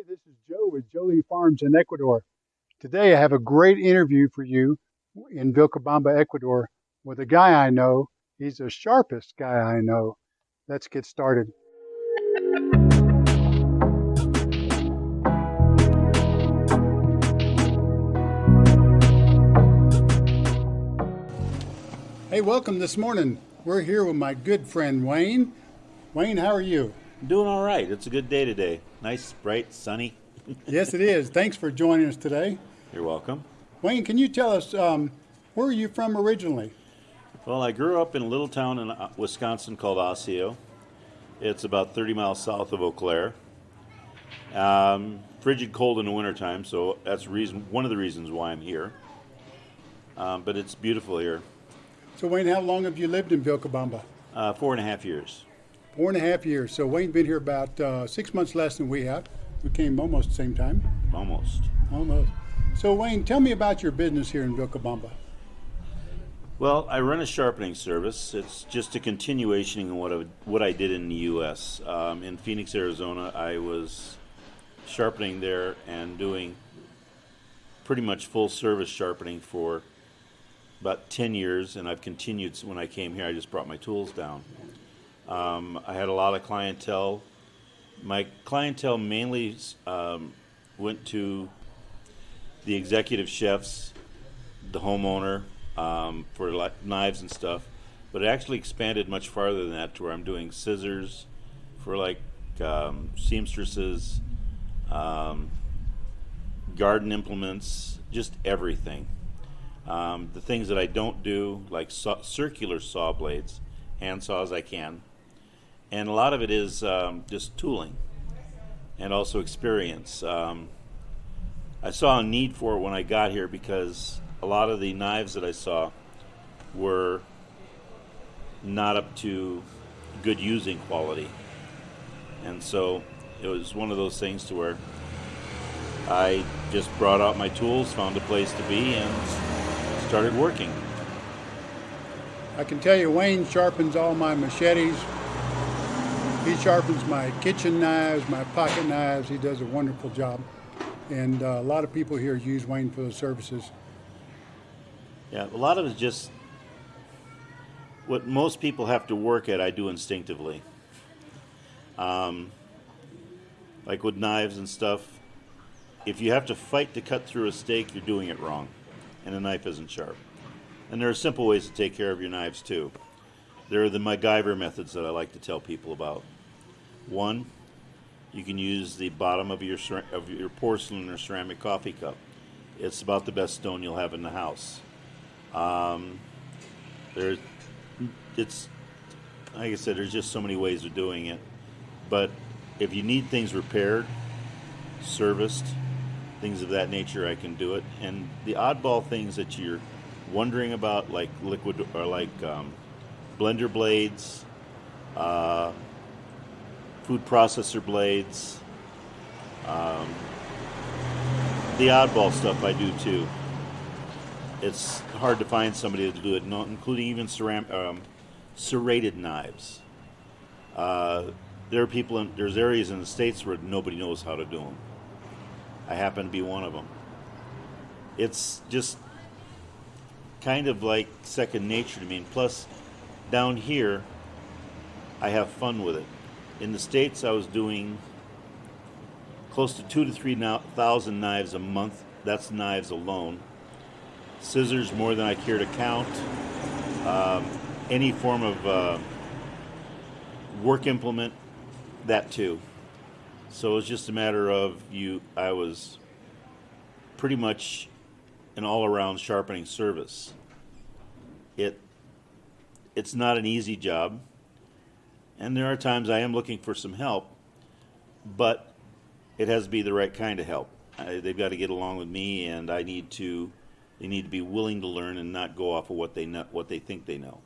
Hey, this is Joe with Jolie Farms in Ecuador. Today I have a great interview for you in Vilcabamba, Ecuador, with a guy I know. He's the sharpest guy I know. Let's get started. Hey, welcome this morning. We're here with my good friend Wayne. Wayne, how are you? Doing all right. It's a good day today. Nice, bright, sunny. yes, it is. Thanks for joining us today. You're welcome. Wayne, can you tell us um, where are you from originally? Well, I grew up in a little town in uh, Wisconsin called Osseo. It's about 30 miles south of Eau Claire. Um, frigid cold in the wintertime, so that's reason one of the reasons why I'm here. Um, but it's beautiful here. So, Wayne, how long have you lived in Vilcabamba? Uh, four and a half years. Four and a half years. So, Wayne's been here about uh, six months less than we have. We came almost the same time. Almost. Almost. So, Wayne, tell me about your business here in Vilcabamba. Well, I run a sharpening service. It's just a continuation of what I, what I did in the U.S. Um, in Phoenix, Arizona, I was sharpening there and doing pretty much full service sharpening for about 10 years, and I've continued when I came here. I just brought my tools down. Um, I had a lot of clientele. My clientele mainly um, went to the executive chefs, the homeowner um, for like knives and stuff, but it actually expanded much farther than that to where I'm doing scissors for like um, seamstresses, um, garden implements, just everything. Um, the things that I don't do, like circular saw blades, hand saws, I can. And a lot of it is um, just tooling and also experience. Um, I saw a need for it when I got here because a lot of the knives that I saw were not up to good using quality. And so it was one of those things to where I just brought out my tools, found a place to be, and started working. I can tell you, Wayne sharpens all my machetes. He sharpens my kitchen knives, my pocket knives. He does a wonderful job. And uh, a lot of people here use Wayne for the services. Yeah, a lot of it is just what most people have to work at, I do instinctively. Um, like with knives and stuff, if you have to fight to cut through a steak, you're doing it wrong and the knife isn't sharp. And there are simple ways to take care of your knives too. There are the MacGyver methods that I like to tell people about. One, you can use the bottom of your of your porcelain or ceramic coffee cup. It's about the best stone you'll have in the house. Um, there, it's like I said, there's just so many ways of doing it. But if you need things repaired, serviced, things of that nature, I can do it. And the oddball things that you're wondering about, like liquid or like um, blender blades, uh, food processor blades, um, the oddball stuff I do too. It's hard to find somebody to do it, including even ceram- um, serrated knives. Uh, there are people in there's areas in the states where nobody knows how to do them. I happen to be one of them. It's just kind of like second nature to me. And plus, down here, I have fun with it. In the States, I was doing close to two to three thousand knives a month. That's knives alone. Scissors, more than I care to count. Um, any form of uh, work implement, that too. So it was just a matter of you. I was pretty much an all-around sharpening service. It it's not an easy job, and there are times I am looking for some help, but it has to be the right kind of help. I, they've got to get along with me, and I need to. They need to be willing to learn and not go off of what they know, what they think they know.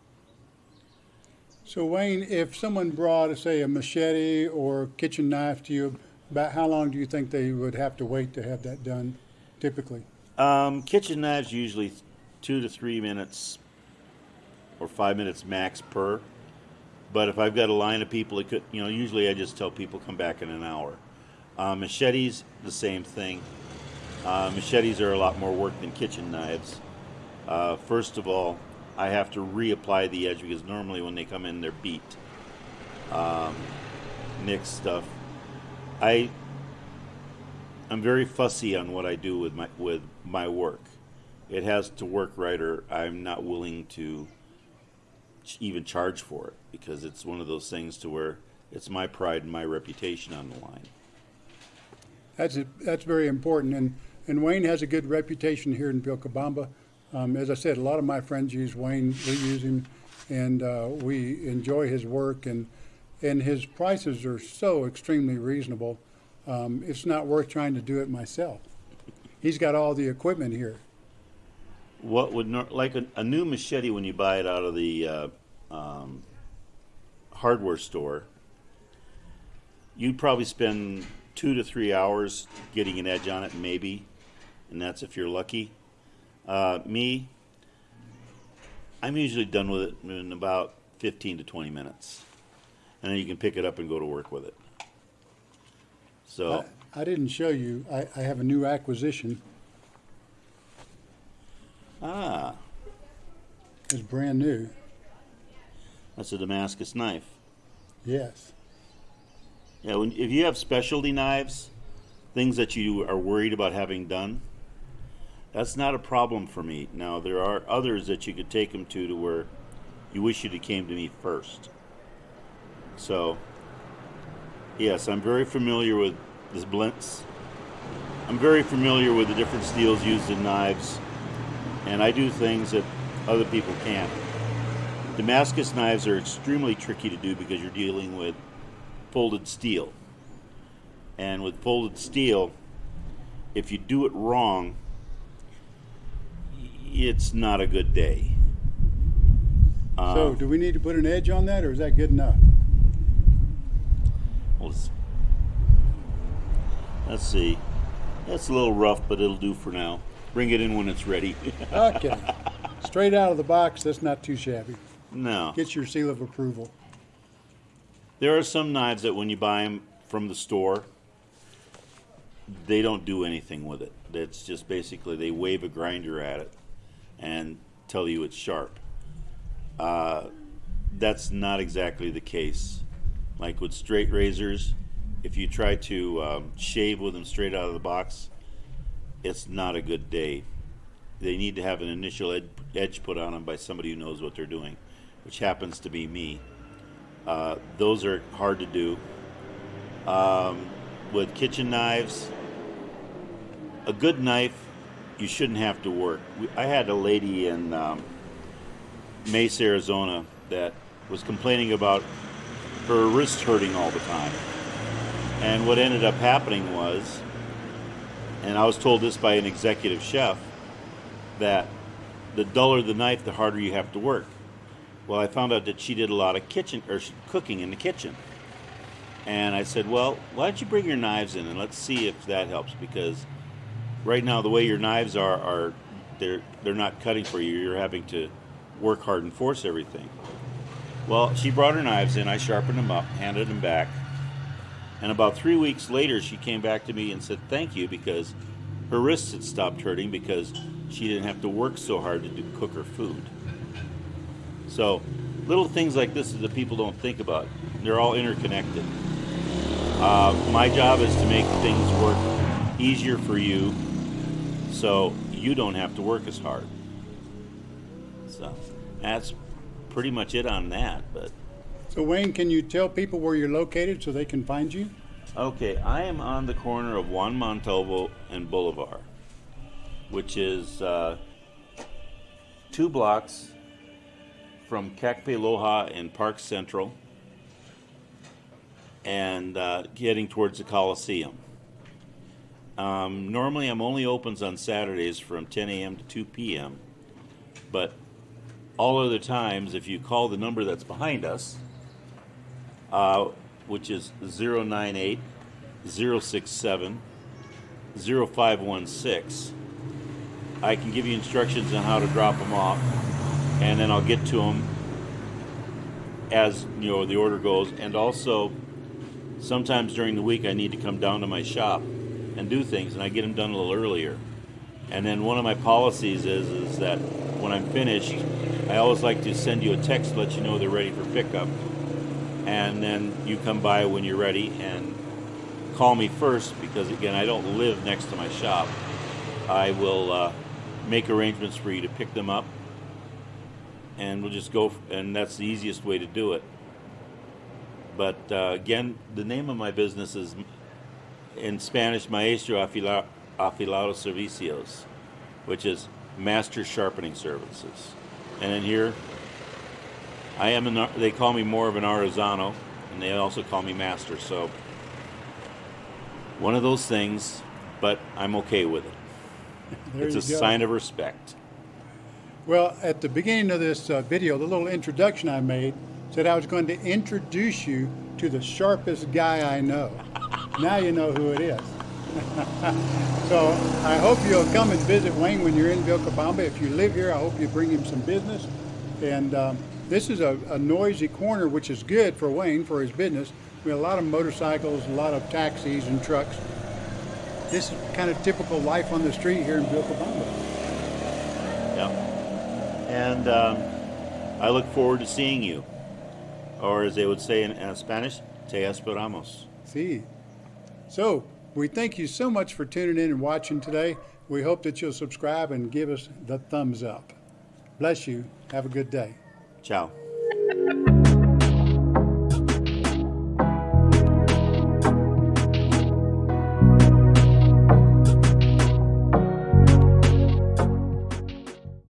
So Wayne, if someone brought, say, a machete or kitchen knife to you, about how long do you think they would have to wait to have that done, typically? Um, kitchen knives usually two to three minutes or five minutes max per. But if I've got a line of people, it could, you know, usually I just tell people come back in an hour. Uh, machetes, the same thing. Uh, machetes are a lot more work than kitchen knives. Uh, first of all, I have to reapply the edge because normally when they come in, they're beat. Um, nick stuff. I I'm very fussy on what I do with my with my work. It has to work right, or I'm not willing to even charge for it because it's one of those things to where it's my pride and my reputation on the line. That's, that's very important, and, and Wayne has a good reputation here in Vilcabamba. Um, as I said, a lot of my friends use Wayne, we use him, and, uh, we enjoy his work, and, and his prices are so extremely reasonable. Um, it's not worth trying to do it myself. He's got all the equipment here. What would like a, a new machete when you buy it out of the uh, um, hardware store? You'd probably spend two to three hours getting an edge on it, maybe, and that's if you're lucky. Uh, me, I'm usually done with it in about 15 to 20 minutes, and then you can pick it up and go to work with it. So. I, I didn't show you, I, I have a new acquisition. Ah, It's brand new, that's a Damascus knife. yes. Yeah, when, if you have specialty knives, things that you are worried about having done, that's not a problem for me. Now there are others that you could take them to to where you wish you'd have came to me first. So, yes, I'm very familiar with this blintz. I'm very familiar with the different steels used in knives, and I do things that other people can't. Damascus knives are extremely tricky to do because you're dealing with folded steel. And with folded steel, if you do it wrong, it's not a good day. Uh, So, do we need to put an edge on that, or is that good enough? let's, let's see. That's a little rough, but it'll do for now. Bring it in when it's ready. Okay. Straight out of the box, that's not too shabby. no. Get your seal of approval. There are some knives that when you buy them from the store, they don't do anything with it. It's just basically they wave a grinder at it and tell you it's sharp. Uh, that's not exactly the case. Like with straight razors, if you try to um, shave with them straight out of the box, it's not a good day. They need to have an initial ed- edge put on them by somebody who knows what they're doing, which happens to be me. Uh, those are hard to do. Um, with kitchen knives, a good knife, you shouldn't have to work. I had a lady in um, Mesa, Arizona, that was complaining about her wrist hurting all the time. And what ended up happening was, and I was told this by an executive chef, that the duller the knife, the harder you have to work. Well, I found out that she did a lot of kitchen or cooking in the kitchen. And I said, "Well, why don't you bring your knives in and let's see if that helps because right now the way your knives are are they're they're not cutting for you. You're having to work hard and force everything." Well, she brought her knives in. I sharpened them up, handed them back. And about 3 weeks later, she came back to me and said, "Thank you because her wrists had stopped hurting because she didn't have to work so hard to do, cook her food." So, little things like this that people don't think about. They're all interconnected. Uh, my job is to make things work easier for you so you don't have to work as hard. So, that's pretty much it on that. But, So Wayne, can you tell people where you're located so they can find you? okay, I am on the corner of Juan Montalvo and Bolívar, which is uh, two blocks from Cacpe Loja and Park Central and uh, getting towards the Coliseum. Um, normally, I'm only opens on Saturdays from 10 a.m. to 2 p.m. But all other times, if you call the number that's behind us, uh, which is 098 067 0516, I can give you instructions on how to drop them off, and then I'll get to them as you know the order goes, and also sometimes during the week I need to come down to my shop and do things, and I get them done a little earlier. And then one of my policies is is that when I'm finished, I always like to send you a text to let you know they're ready for pickup, and then you come by when you're ready and call me first because again I don't live next to my shop. I will uh, make arrangements for you to pick them up, and we'll just go. And that's the easiest way to do it. But uh, again, the name of my business is in Spanish Maestro Afila- Afilado Servicios, which is Master Sharpening Services. And in here, I am an, they call me more of an artisano, and they also call me master. So one of those things, but I'm okay with it. There it's a go. sign of respect. Well, at the beginning of this uh, video, the little introduction I made said I was going to introduce you to the sharpest guy I know. now you know who it is. so I hope you'll come and visit Wayne when you're in Vilcabamba. If you live here, I hope you bring him some business. And um, this is a, a noisy corner, which is good for Wayne for his business. We have a lot of motorcycles, a lot of taxis and trucks. This is kind of typical life on the street here in Vilcabamba. Yeah. And um, I look forward to seeing you. Or as they would say in, in Spanish, te esperamos. See. So, we thank you so much for tuning in and watching today. We hope that you'll subscribe and give us the thumbs up. Bless you. Have a good day. Tchau.